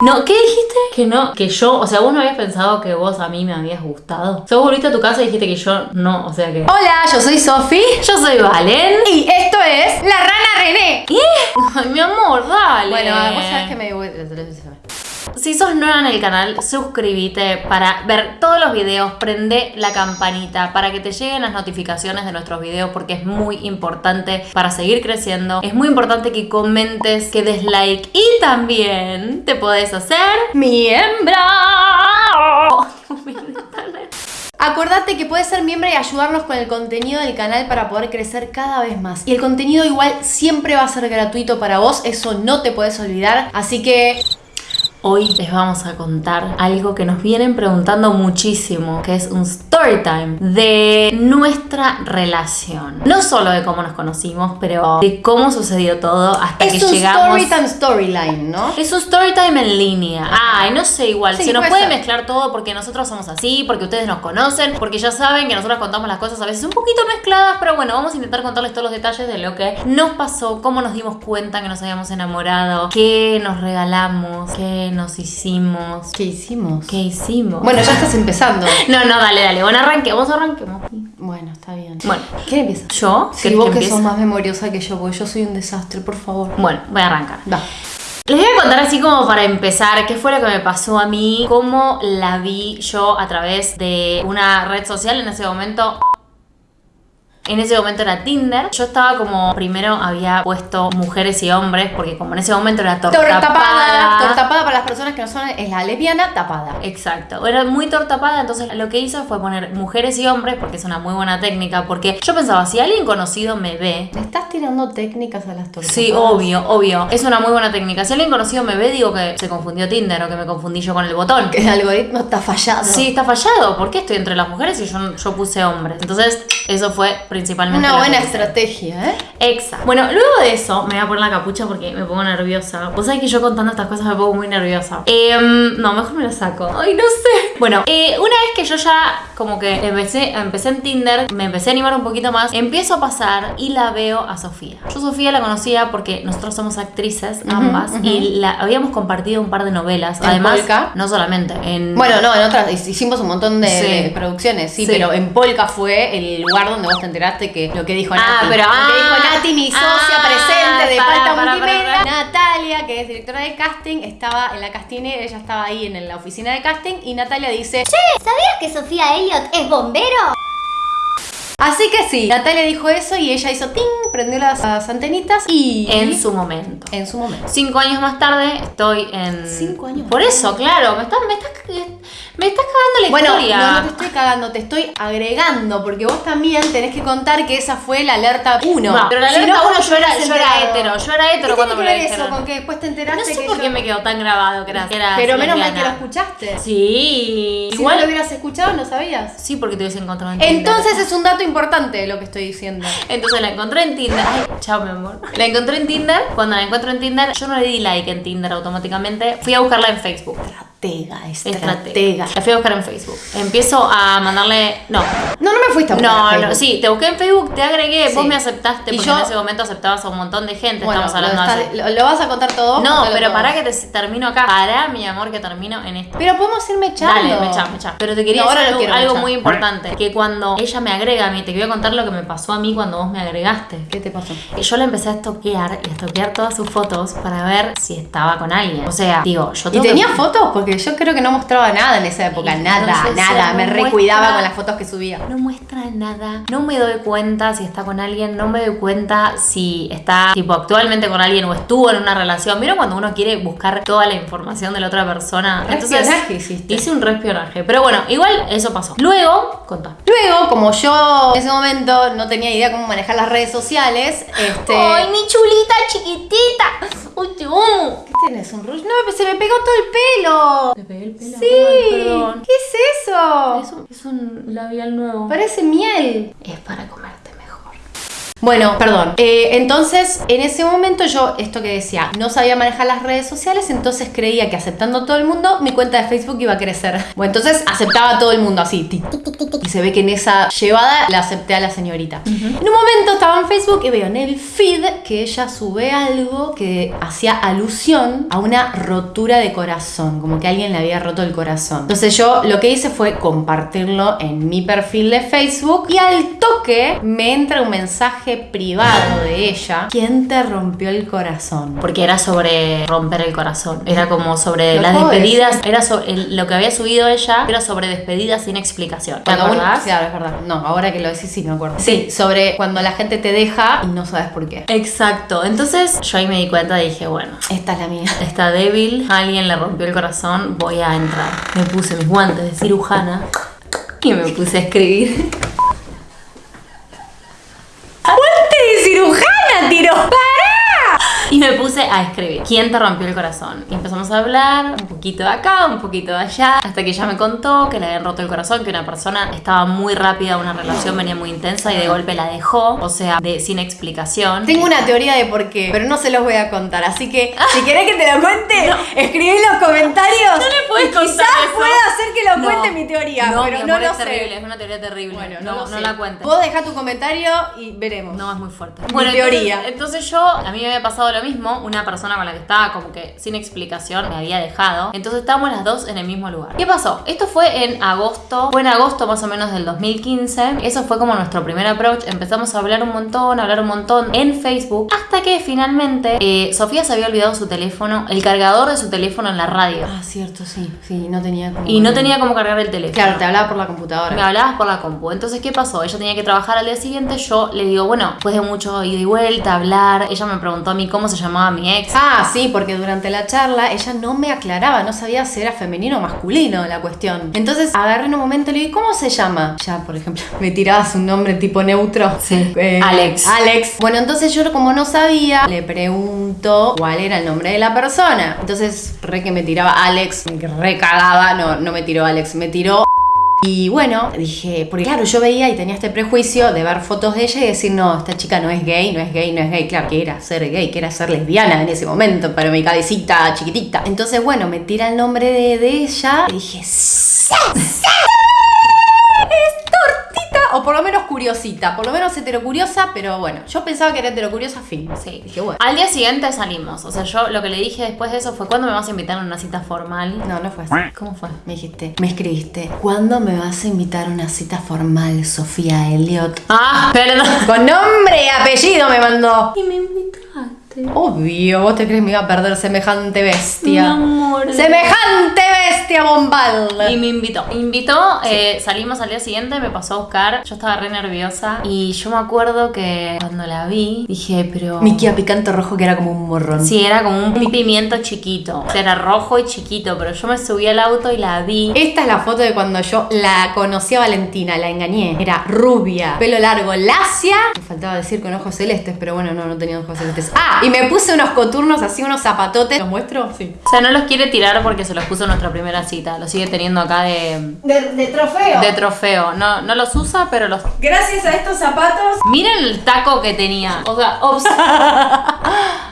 No, ¿qué dijiste? Que no, que yo, o sea, vos no habías pensado que vos a mí me habías gustado. O sea, vos volviste a tu casa y dijiste que yo no, o sea que. Hola, yo soy Sofi. Yo soy Valen. Y esto es La Rana René. ¿Qué? Ay, mi amor, dale. Bueno, vos sabés que me Si sos nueva en el canal, suscríbete para ver todos los videos, prende la campanita para que te lleguen las notificaciones de nuestros videos porque es muy importante para seguir creciendo. Es muy importante que comentes, que des like y también te podés hacer miembro. Acordate que puedes ser miembro y ayudarnos con el contenido del canal para poder crecer cada vez más. Y el contenido igual siempre va a ser gratuito para vos, eso no te puedes olvidar. Así que Hoy les vamos a contar algo que nos vienen preguntando muchísimo, que es un story time de nuestra relación. No solo de cómo nos conocimos, pero de cómo sucedió todo hasta que llegamos. Es un story time storyline, ¿no? Es un story time en línea. Ay, no sé, igual. Se nos puede mezclar todo porque nosotros somos así, porque ustedes nos conocen, porque ya saben que nosotros contamos las cosas a veces un poquito mezcladas, pero bueno, vamos a intentar contarles todos los detalles de lo que nos pasó, cómo nos dimos cuenta que nos habíamos enamorado, qué nos regalamos, qué nos hicimos. ¿Qué hicimos? ¿Qué hicimos? Bueno, ya estás empezando. no, no, dale, dale. Bueno, arranquemos, arranquemos. Bueno, está bien. Bueno, ¿quién empieza? ¿Yo? Si vos que, sos más memoriosa que yo, porque yo soy un desastre, por favor. Bueno, voy a arrancar. Va. Les voy a contar así como para empezar qué fue lo que me pasó a mí, cómo la vi yo a través de una red social en ese momento en ese momento era Tinder. Yo estaba como, primero había puesto mujeres y hombres, porque como en ese momento era tortapada. Tortapada. Tortapada para las personas que no son, es la lesbiana tapada. Exacto. Era muy tortapada, entonces lo que hice fue poner mujeres y hombres, porque es una muy buena técnica, porque yo pensaba, si alguien conocido me ve... ¿Le estás tirando técnicas a las tortadas? Sí, obvio, obvio. Es una muy buena técnica. Si alguien conocido me ve, digo que se confundió Tinder o que me confundí yo con el botón. Que el algoritmo está fallado. Sí, está fallado. ¿Por qué estoy entre las mujeres y yo, yo puse hombres? Entonces, eso fue principalmente. Una buena estrategia, ¿eh? Exacto. Bueno, luego de eso, me voy a poner la capucha porque me pongo nerviosa. Vos sabés que yo contando estas cosas me pongo muy nerviosa. Em, no, mejor me la saco. Ay, no sé. Bueno, eh, una vez que yo ya como que empecé, empecé en Tinder, me empecé a animar un poquito más, empiezo a pasar y la veo a Sofía. Yo Sofía la conocía porque nosotros somos actrices, ambas, y la habíamos compartido un par de novelas. Además, no solamente en... Bueno, no, en otras hicimos un montón de, producciones, sí, pero en Polka fue el lugar donde vos te enteraste que lo que dijo Nati. Ah, pero lo que dijo ah, Nati, mi socia ah, presente de para, Falta para, Multimedia. Natalia, que es directora de casting, estaba en la casting, ella estaba ahí en la oficina de casting y Natalia dice, Che, ¿sabías que Sofía Elliot es bombero? Así que sí, Natalia dijo eso y ella hizo ting, prendió las, antenitas y... En su momento. En su momento. Cinco años más tarde estoy en... Cinco años Por eso, claro, me estás, me estás, me estás cagando la bueno, historia. No, no te estoy cagando, te estoy agregando, porque vos también tenés que contar que esa fue la alerta 1. pero la alerta 1 yo, era, yo era hetero, yo era hetero cuando me lo dijeron. eso? Con que después te enteraste No sé que por yo... qué me quedó tan grabado que era, Pero menos mal que lo escuchaste. Sí. Si Igual lo hubieras escuchado, ¿no sabías? Sí, porque te hubiese encontrado en. Entonces es un dato importante lo que estoy diciendo. Entonces la encontré en Tinder. Ay, chao, mi amor. La encontré en Tinder. Cuando la encuentro en Tinder, yo no le di like en Tinder automáticamente. Fui a buscarla en Facebook. Estratega, estratega. La fui a buscar en Facebook. Empiezo a mandarle. No. No, no me fuiste a buscar. No, no, sí, te busqué en Facebook, te agregué, vos me aceptaste, porque en ese momento aceptabas a un montón de gente. estamos hablando lo, lo, vas a contar todo? No, pero para que te termino acá. Para, mi amor, que termino en esto. Pero podemos irme echando. Dale, me echa, me echa. Pero te quería decir algo, muy importante. Que cuando ella me agrega a mí, te voy a contar lo que me pasó a mí cuando vos me agregaste. ¿Qué te pasó? Que yo le empecé a estoquear y a estoquear todas sus fotos para ver si estaba con alguien. O sea, digo, yo ¿Y tenía fotos? Porque yo creo que no mostraba nada en esa época. nada, nada. me recuidaba con las fotos que subía. No muestra nada. No me doy cuenta si está con alguien. No me doy cuenta si está, tipo, actualmente con alguien o estuvo en una relación. Mira cuando uno quiere buscar toda la información de la otra persona. Entonces, hiciste. Hice un respionaje. Pero bueno, igual eso pasó. Luego, contá. Luego, como yo en ese momento no tenía idea cómo manejar las redes sociales, este. ¡Ay, mi chulita chiquitita! ¡Uy, te amo! ¿Qué tienes? ¿Un rush? No, se me pegó todo el pelo. ¿Te pegué el pelo? Sí. ¿Qué es eso? Es un, es un labial nuevo. Parece miel. Es para mejor. Bueno, perdón. Eh, entonces, en ese momento yo, esto que decía, no sabía manejar las redes sociales, entonces creía que aceptando a todo el mundo, mi cuenta de Facebook iba a crecer. Bueno, entonces aceptaba a todo el mundo así. tic, tic, tic, tic, tic. Y se ve que en esa llevada la acepté a la señorita. En un momento estaba en Facebook y veo en el feed que ella sube algo que hacía alusión a una rotura de corazón, como que alguien le había roto el corazón. Entonces yo lo que hice fue compartirlo en mi perfil de Facebook y al toque me entra un mensaje privado de ella. ¿Quién te rompió el corazón? Porque era sobre romper el corazón. Era como sobre ¿Lo las despedidas. Era sobre el- lo que había subido ella. Era sobre despedidas sin explicación. ¿Te acordás? Claro, es verdad. No, ahora que lo decís sí me acuerdo. Sí, sobre cuando la gente te deja y no sabes por qué. Exacto. Entonces yo ahí me di cuenta y dije, bueno, Esta es la mía. está débil, alguien le rompió el corazón, voy a entrar. Me puse mis guantes de cirujana y me puse a escribir. ¡Guante de tiro! Y me puse a escribir. ¿Quién te rompió el corazón? Y empezamos a hablar un poquito de acá, un poquito de allá, hasta que ella me contó que le habían roto el corazón, que una persona estaba muy rápida, una relación venía muy intensa y de golpe la dejó, o sea, de, sin explicación. Tengo una teoría de por qué, pero no se los voy a contar. Así que, si querés que te lo cuente, escribí en los comentarios. No le puedes contar Quizás eso. pueda hacer que lo No. cuente mi teoría, No, pero mi no lo es terrible, sé. es una teoría terrible. Bueno, no, no, no, la cuentes. Vos dejá tu comentario y veremos. No, es muy fuerte. Mi teoría. Entonces, entonces yo, a mí me había pasado lo mismo. Una persona con la que estaba como que sin explicación me había dejado. Entonces estábamos las dos en el mismo lugar. ¿Qué pasó? Esto fue en agosto. Fue en agosto más o menos del 2015. Eso fue como nuestro primer approach. Empezamos a hablar un montón, a hablar un montón en Facebook. Hasta que finalmente eh, Sofía se había olvidado su teléfono, el cargador de su teléfono en la radio. Ah, cierto, sí. Sí, no tenía como. Y no tenía como cargar el teléfono. Claro, te hablaba por la computadora. Me hablabas por la compu. Entonces, ¿qué pasó? Ella tenía que trabajar al día siguiente. Yo le digo, bueno, después de mucho ida y vuelta, hablar. Ella me preguntó a mí cómo se llamaba mi ex. Ah, sí, porque durante la charla ella no me aclaraba, no sabía si era femenino o masculino la cuestión. Entonces agarré en un momento y le dije, ¿cómo se llama? Ya, por ejemplo, me tirabas un nombre tipo neutro. Sí. Eh, Alex. Alex. Bueno, entonces yo como no sabía, le pregunto cuál era el nombre de la persona. Entonces, re que me tiraba Alex, me recagaba, no, no me tiró Alex, me tiró y bueno, dije, porque claro, yo veía y tenía este prejuicio de ver fotos de ella y decir, no, esta chica no es gay, no es gay, no es gay. Claro, que era ser gay, que era ser lesbiana en ese momento, pero mi cabecita chiquitita. Entonces, bueno, me tira el nombre de, de ella y dije, ¡Sí! ¡Sí! Es tortita, o por lo menos curiosita, por lo menos heterocuriosa, pero bueno, yo pensaba que era heterocuriosa, fin. Sí. Dije, bueno. Al día siguiente salimos. O sea, yo lo que le dije después de eso fue: ¿cuándo me vas a invitar a una cita formal? No, no fue así. ¿Cómo fue? Me dijiste, me escribiste, ¿cuándo me vas a invitar a una cita formal, Sofía Elliot? Ah, perdón. Con nombre y apellido me mandó. Y me invitaste. Obvio, vos te crees que me iba a perder semejante bestia. Mi amor. Semejante bestia bombal. Y me invitó. Me invitó, eh, salimos al día siguiente, me pasó a buscar. Yo estaba re nerviosa. Y yo me acuerdo que cuando la vi, dije, pero. Mi Kia picante rojo que era como un morrón. Sí, era como un pimiento chiquito. O sea, era rojo y chiquito, pero yo me subí al auto y la vi. Esta es la foto de cuando yo la conocí a Valentina, la engañé. Era rubia, pelo largo, lacia. Me faltaba decir con ojos celestes, pero bueno, no, no tenía ojos celestes. Ah, y me puse unos coturnos así, unos zapatotes. ¿Los muestro? Sí. O sea, no los quiere tirar porque se los puso en nuestra primera cita. Los sigue teniendo acá de, De, de trofeo. de trofeo. No, no los usa, pero los. Gracias a estos zapatos. Miren el taco que tenía. O sea, ops.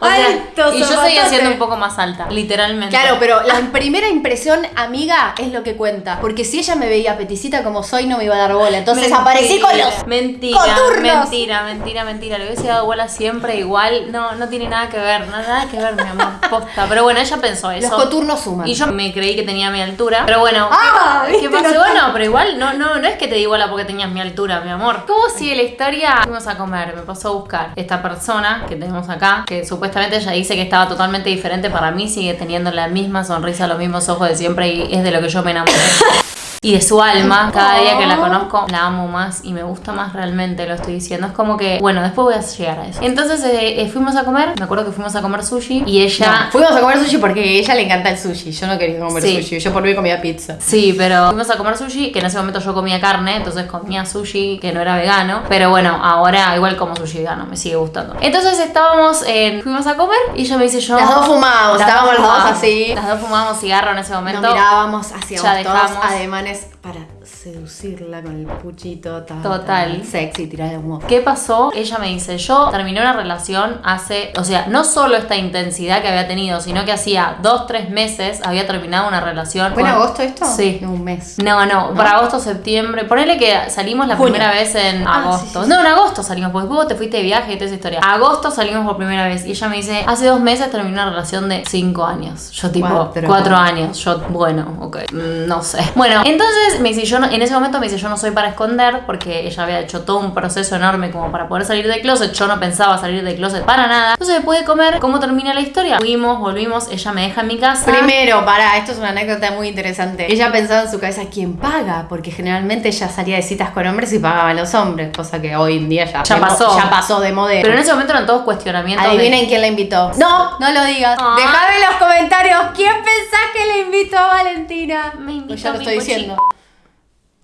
O sea, Alto y yo seguía siendo un poco más alta, literalmente. Claro, pero la primera impresión, amiga, es lo que cuenta. Porque si ella me veía peticita como soy, no me iba a dar bola. Entonces Mentira, aparecí con los Mentira, coturnos. mentira, mentira, mentira. Le hubiese dado bola siempre igual. No, no tiene nada que ver, nada que ver, mi amor. Posta. Pero bueno, ella pensó eso. Los coturnos suman. Y yo me creí que tenía mi altura. Pero bueno, Ah, ¿qué, ¿viste? ¿qué pasó? No Bueno, pero igual no, no, no es que te di bola porque tenías mi altura, mi amor. ¿Cómo sigue la historia? Fuimos a comer, me pasó a buscar esta persona que tenemos acá, que supuestamente ella dice que estaba totalmente diferente. Para mí sigue teniendo la misma sonrisa, los mismos ojos de siempre y es de lo que yo me enamoré. Y de su alma, cada día que la conozco, la amo más y me gusta más realmente, lo estoy diciendo. Es como que, bueno, después voy a llegar a eso. Entonces eh, eh, fuimos a comer, me acuerdo que fuimos a comer sushi y ella... No, fuimos a comer sushi porque a ella le encanta el sushi. Yo no quería comer Sí. sushi. Yo por mí comía pizza. Sí, pero fuimos a comer sushi, que en ese momento yo comía carne, entonces comía sushi que no era vegano. Pero bueno, ahora igual como sushi vegano, me sigue gustando. Entonces estábamos en. Fuimos a comer y ella me dice yo. Las dos fumábamos, estábamos las dos así. Las dos fumábamos cigarro en ese momento. Nos mirábamos, hacíamos Ya todos dejamos. ademanes para seducirla con el puchito ta, Total. ta, sexy, tirar de humor. ¿Qué pasó? Ella me dice, yo terminé una relación hace, o sea, no solo esta intensidad que había tenido, sino que hacía dos, tres meses había terminado una relación. ¿Fue en con- agosto esto? Sí. Un mes. No, no, para agosto, septiembre. Ponele que salimos la Junio. primera vez en Ah, agosto. sí, sí, sí. No, en agosto salimos, porque vos te fuiste de viaje y toda esa historia. Agosto salimos por primera vez. Y ella me dice, hace dos meses terminé una relación de cinco años. Yo tipo, Cuatro. cuatro, años. Yo, bueno, ok, mm, no sé. Bueno, entonces me dice, yo no- en ese momento me dice, yo no soy para esconder, porque ella había hecho todo un proceso enorme como para poder salir de closet. Yo no pensaba salir de closet para nada. Entonces después de comer, ¿cómo termina la historia? Fuimos, volvimos, ella me deja en mi casa. Primero, para, esto es una anécdota muy interesante. Ella pensaba en su cabeza, ¿quién paga? Porque generalmente ella salía de citas con hombres y pagaban los hombres, cosa que hoy en día ya, pasó. Ya pasó de modelo. Pero en ese momento eran todos cuestionamientos. de- Adivinen quién la invitó. No, no lo digas. Ah. Dejame en los comentarios quién pensás que le invitó a Valentina. Me invitó Pues ya lo mi estoy diciendo.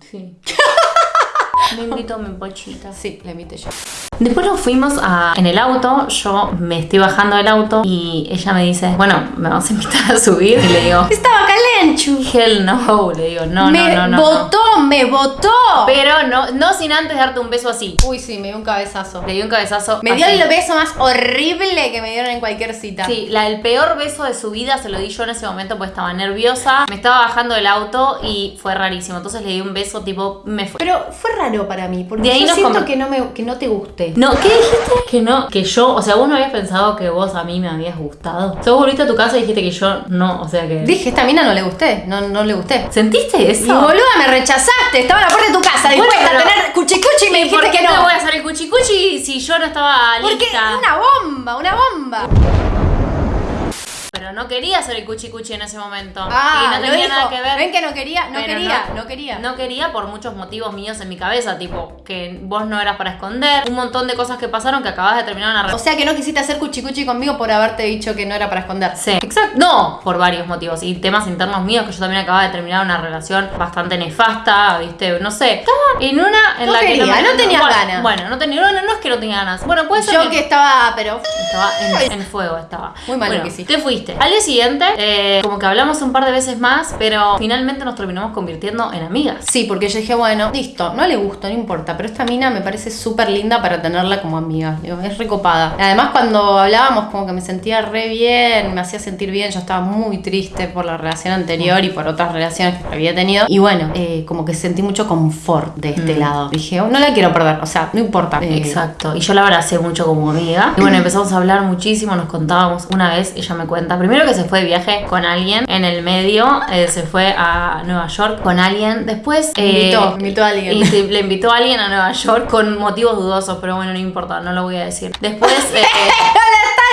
Sí. Me invitó mi pochita. Sí, la invité yo. Después nos fuimos a, en el auto, yo me estoy bajando del auto y ella me dice, bueno, me vas a invitar a subir. Y le digo, Estaba calenchu. hell no, le digo, no, me no, no, no. no. votó, me votó. Pero no, no sin antes darte un beso así. Uy, sí, me dio un cabezazo. Le di un cabezazo. Me dio el beso más horrible que me dieron en cualquier cita. Sí, la, el peor beso de su vida se lo di yo en ese momento porque estaba nerviosa. Me estaba bajando del auto y fue rarísimo. Entonces le di un beso tipo, me fue. Pero fue raro para mí, porque De ahí yo nos siento que, no me, que no te guste. No, ¿qué dijiste? Que no, que yo, o sea, vos no habías pensado que vos a mí me habías gustado. O sea, vos volviste a tu casa y dijiste que yo no, o sea que. Dije, esta mina no le gusté, no, no le gusté. ¿Sentiste eso? Y boluda, me rechazaste, estaba en la puerta de tu casa, Bueno, dispuesta pero- a tener cuchicuchi y me ¿Y por dijiste qué que te no. voy a hacer el cuchicuchi si yo no estaba Porque lista? una bomba, una bomba. Pero no quería hacer el cuchicuchi en ese momento. Ah, y no tenía nada que ver. Ven que no quería, no quería, no, quería. No quería por muchos motivos míos en mi cabeza, tipo que vos no eras para esconder, un montón de cosas que pasaron que acabas de terminar una O relación. sea que no quisiste hacer cuchicuchi conmigo por haberte dicho que no era para esconder. Sí, exacto. No, por varios motivos. Y temas internos míos, que yo también acababa de terminar una relación bastante nefasta, ¿viste? No sé. Estaba en una en No la que quería, me- no bueno, ganas. Bueno, no tenía, no, no es que no tenía ganas. Bueno, puede ser Yo que estaba, pero Estaba en, en fuego, estaba. Muy mal Bueno, que hiciste. Te fuiste. Al día siguiente, eh, como que hablamos un par de veces más, pero finalmente nos terminamos convirtiendo en amigas. Sí, porque yo dije, bueno, listo, no le gusto, no importa, pero esta mina me parece súper linda para tenerla como amiga. Digo, es recopada. Además, cuando hablábamos, como que me sentía re bien, me hacía sentir bien. Yo estaba muy triste por la relación anterior y por otras relaciones que había tenido. Y bueno, eh, como que sentí mucho confort de este lado. Dije, oh, no la quiero perder, o sea, no importa. Eh, Exacto. Y yo la abracé mucho como amiga. Y bueno, empezamos a hablar muchísimo, nos contábamos. Una vez ella me cuenta, primero que se fue de viaje con alguien, en el medio eh, se fue a Nueva York con alguien. Después... eh, Invitó, invitó a alguien. Y se- le invitó a alguien a Nueva York con motivos dudosos, pero bueno, no importa, no lo voy a decir. Después...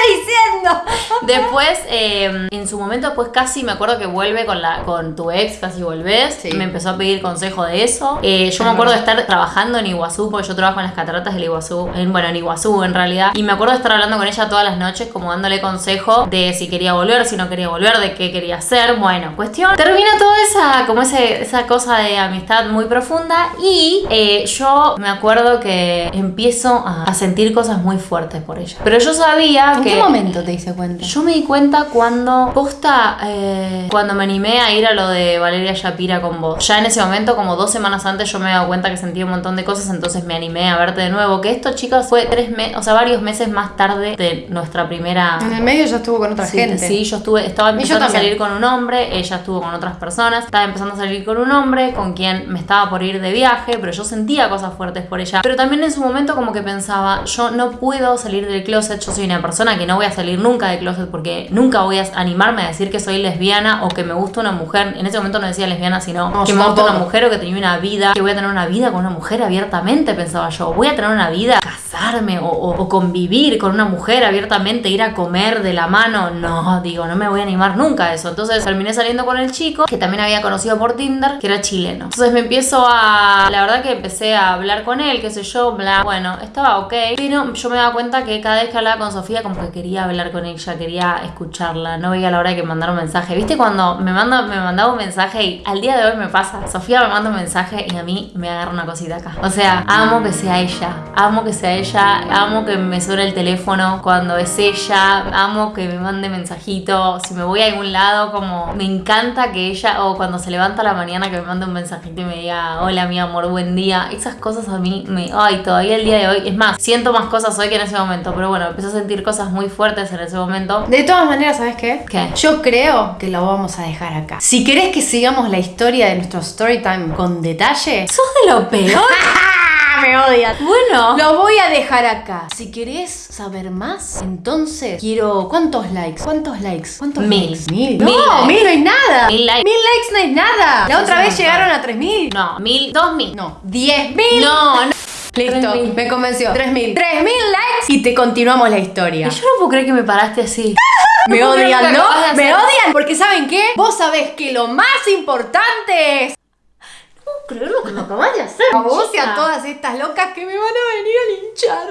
diciendo! Después, eh, en su momento, pues casi me acuerdo que vuelve con la con tu ex, casi volvés. Sí. Me empezó a pedir consejo de eso. Eh, yo me acuerdo de estar trabajando en Iguazú, porque yo trabajo en las cataratas del Iguazú, en, bueno, en Iguazú en realidad. Y me acuerdo de estar hablando con ella todas las noches, como dándole consejo de si quería volver, si no quería volver, de qué quería hacer. Bueno, cuestión. Termina toda esa, como ese, esa cosa de amistad muy profunda. Y eh, yo me acuerdo que empiezo a, a sentir cosas muy fuertes por ella. Pero yo sabía ¿En que. Qué momento te diste cuenta? Yo me di cuenta cuando, posta, eh, cuando me animé a ir a lo de Valeria Shapira con vos. Ya en ese momento, como dos semanas antes, yo me he dado cuenta que sentía un montón de cosas, entonces me animé a verte de nuevo. Que esto, chicos, fue tres meses, o sea, varios meses más tarde de nuestra primera... En el medio ya estuvo con otra Sí, gente. sí, yo estuve, estaba yo empezando a salir con un hombre, ella estuvo con otras personas, estaba empezando a salir con un hombre con quien me estaba por ir de viaje, pero yo sentía cosas fuertes por ella. Pero también en su momento como que pensaba, yo no puedo salir del closet, yo soy una persona que no voy a salir nunca del closet porque nunca voy a animarme a decir que soy lesbiana o que me gusta una mujer. En ese momento no decía lesbiana, sino No, que me gusta una mujer o que tenía una vida, que voy a tener una vida con una mujer abiertamente, pensaba yo. Voy a tener una vida, casarme o, o- o convivir con una mujer abiertamente, ir a comer de la mano. No, digo, no me voy a animar nunca a eso. Entonces terminé saliendo con el chico, que también había conocido por Tinder, que era chileno. Entonces me empiezo a... La verdad que empecé a hablar con él, qué sé yo, bla. Bueno, estaba ok. Pero yo me daba cuenta que cada vez que hablaba con Sofía, como que que quería hablar con ella, quería escucharla, no veía la hora de que mandara un mensaje. ¿Viste cuando me, manda, me mandaba un mensaje y al día de hoy me pasa? Sofía me manda un mensaje y a mí me agarra una cosita acá. O sea, amo que sea ella, amo que sea ella, amo que me suene el teléfono cuando es ella, amo que me mande mensajito, si me voy a algún lado, como me encanta que ella, o cuando se levanta a la mañana que me mande un mensajito y me diga, hola mi amor, buen día. Esas cosas a mí me, ay, todavía el día de hoy, es más, siento más cosas hoy que en ese momento, pero bueno, empecé a sentir cosas muy fuertes en ese momento. De todas maneras, ¿sabes qué? ¿Qué? Yo creo que lo vamos a dejar acá. Si querés que sigamos la historia de nuestro story time con detalle, Sos de lo peor. me odian. Bueno. Lo voy a dejar acá. Si querés saber más, entonces quiero. ¿Cuántos likes? ¿Cuántos likes? ¿Cuántos Mil. likes? Mil. Mil no, likes. mil no es nada. Mil likes. Mil likes no es nada. La otra vez llegaron a tres mil. No, mil, dos mil. No, diez mil. No, no. Listo, 3.000. me convenció. Tres mil. Tres mil likes y te continuamos la historia. Y yo no puedo creer que me paraste así. Me No odian, ¿no? Me odian porque ¿saben qué? Vos sabés que lo más importante es No puedo creer lo que me acabas de hacer. a vos y a todas estas locas que me van a venir a linchar.